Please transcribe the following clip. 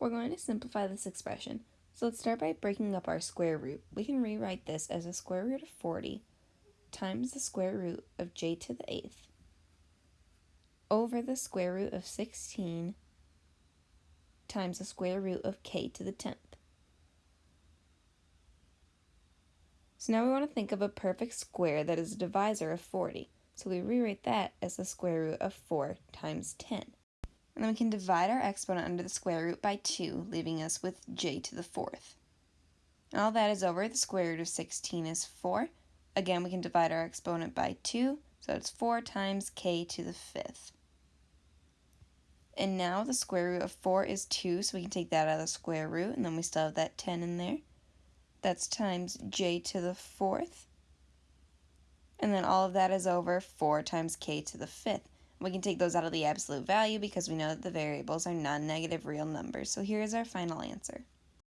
We're going to simplify this expression. So let's start by breaking up our square root. We can rewrite this as a square root of 40 times the square root of j to the 8th over the square root of 16 times the square root of k to the 10th. So now we want to think of a perfect square that is a divisor of 40. So we rewrite that as the square root of 4 times 10. And then we can divide our exponent under the square root by 2, leaving us with j to the 4th. All that is over the square root of 16 is 4. Again, we can divide our exponent by 2, so it's 4 times k to the 5th. And now the square root of 4 is 2, so we can take that out of the square root, and then we still have that 10 in there. That's times j to the 4th. And then all of that is over 4 times k to the 5th. We can take those out of the absolute value because we know that the variables are non-negative real numbers. So here is our final answer.